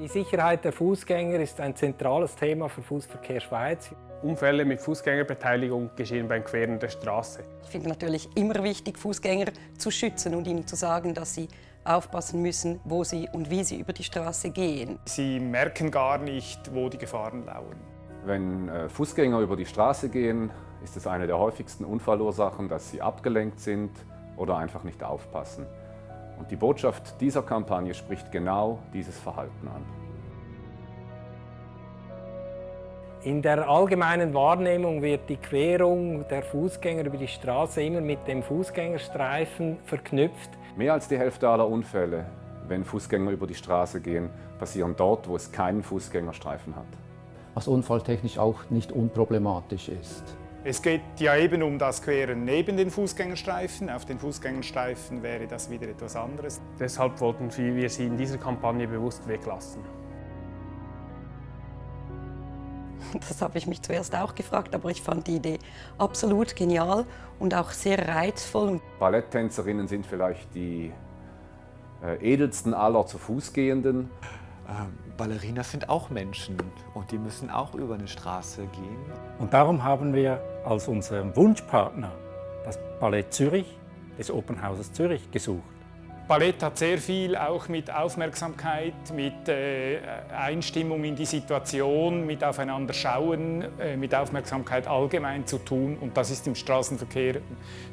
Die Sicherheit der Fußgänger ist ein zentrales Thema für Fußverkehr Schweiz. Unfälle mit Fußgängerbeteiligung geschehen beim Queren der Straße. Ich finde natürlich immer wichtig, Fußgänger zu schützen und ihnen zu sagen, dass sie aufpassen müssen, wo sie und wie sie über die Straße gehen. Sie merken gar nicht, wo die Gefahren lauern. Wenn äh, Fußgänger über die Straße gehen, ist es eine der häufigsten Unfallursachen, dass sie abgelenkt sind oder einfach nicht aufpassen. Und die Botschaft dieser Kampagne spricht genau dieses Verhalten an. In der allgemeinen Wahrnehmung wird die Querung der Fußgänger über die Straße immer mit dem Fußgängerstreifen verknüpft. Mehr als die Hälfte aller Unfälle, wenn Fußgänger über die Straße gehen, passieren dort, wo es keinen Fußgängerstreifen hat. Was unfalltechnisch auch nicht unproblematisch ist. Es geht ja eben um das Queren neben den Fußgängerstreifen. Auf den Fußgängerstreifen wäre das wieder etwas anderes. Deshalb wollten wir sie in dieser Kampagne bewusst weglassen. Das habe ich mich zuerst auch gefragt, aber ich fand die Idee absolut genial und auch sehr reizvoll. Balletttänzerinnen sind vielleicht die äh, edelsten aller zu Fuß gehenden. Ähm, Ballerinas sind auch Menschen und die müssen auch über eine Straße gehen. Und darum haben wir als unseren Wunschpartner das Ballett Zürich des Opernhauses Zürich gesucht. Ballett hat sehr viel auch mit Aufmerksamkeit, mit äh, Einstimmung in die Situation, mit aufeinander schauen, äh, mit Aufmerksamkeit allgemein zu tun und das ist im Straßenverkehr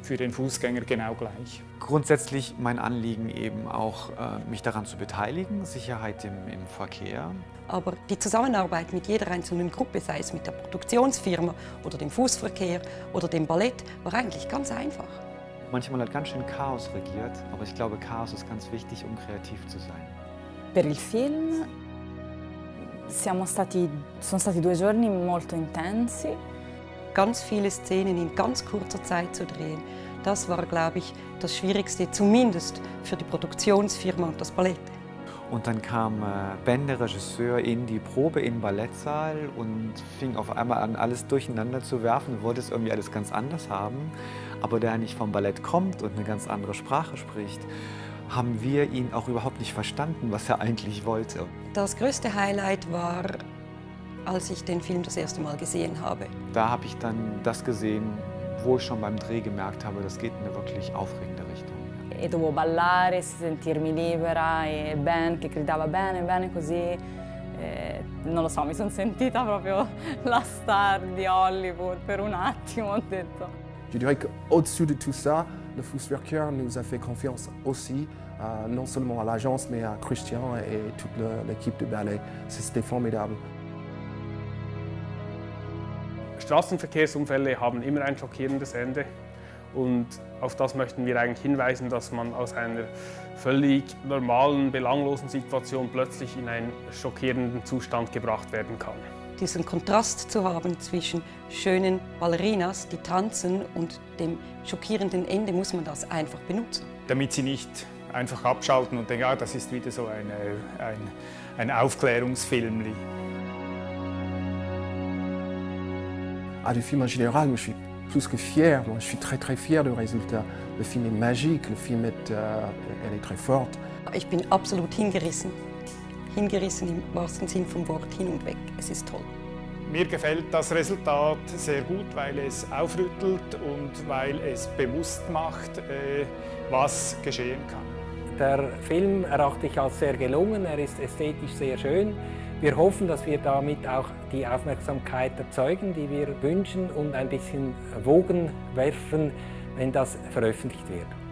für den Fußgänger genau gleich. Grundsätzlich mein Anliegen eben auch, äh, mich daran zu beteiligen, Sicherheit im, im Verkehr. Aber die Zusammenarbeit mit jeder einzelnen Gruppe, sei es mit der Produktionsfirma oder dem Fußverkehr oder dem Ballett, war eigentlich ganz einfach. Manchmal hat ganz schön Chaos regiert, aber ich glaube, Chaos ist ganz wichtig, um kreativ zu sein. Per il film siamo stati, sono stati due giorni molto intensi. Ganz viele Szenen in ganz kurzer Zeit zu drehen, das war, glaube ich, das Schwierigste, zumindest für die Produktionsfirma und das Ballett. Und dann kam äh, Ben, der Regisseur, in die Probe im Ballettsaal und fing auf einmal an, alles durcheinander zu werfen und wollte es irgendwie alles ganz anders haben. Aber da er nicht vom Ballett kommt und eine ganz andere Sprache spricht, haben wir ihn auch überhaupt nicht verstanden, was er eigentlich wollte. Das größte Highlight war, als ich den Film das erste Mal gesehen habe. Da habe ich dann das gesehen, wo ich schon beim Dreh gemerkt habe, das geht in eine wirklich aufregende Richtung. E dovevo ballare, sentirmi libera e Ben che gridava bene, bene così. E, non lo so, mi sono sentita proprio la star di Hollywood per un attimo, ho detto. Je dirais qu'au-dessus de tout ça, le Fußwerker nous a fait confiance aussi, euh, non seulement à l'agence, mais à Christian et toute l'équipe de ballet. C'était formidable. Straßenverkehrsunfälle haben immer ein schockierendes Ende und auf das möchten wir eigentlich hinweisen, dass man aus einer völlig normalen, belanglosen Situation plötzlich in einen schockierenden Zustand gebracht werden kann diesen Kontrast zu haben zwischen schönen Ballerinas, die tanzen, und dem schockierenden Ende muss man das einfach benutzen. Damit sie nicht einfach abschalten und denken, ja, das ist wieder so eine, ein, ein Aufklärungsfilm. Ah, du film en général, je suis plus que fier. Moi, je suis très très fier du résultat. Le film est magique, le film est, euh, elle est très forte. Ich bin absolut hingerissen hingerissen im wahrsten Sinn vom Wort hin und weg. Es ist toll. Mir gefällt das Resultat sehr gut, weil es aufrüttelt und weil es bewusst macht, äh, was geschehen kann. Der Film erachte ich als sehr gelungen, er ist ästhetisch sehr schön. Wir hoffen, dass wir damit auch die Aufmerksamkeit erzeugen, die wir wünschen und ein bisschen Wogen werfen, wenn das veröffentlicht wird.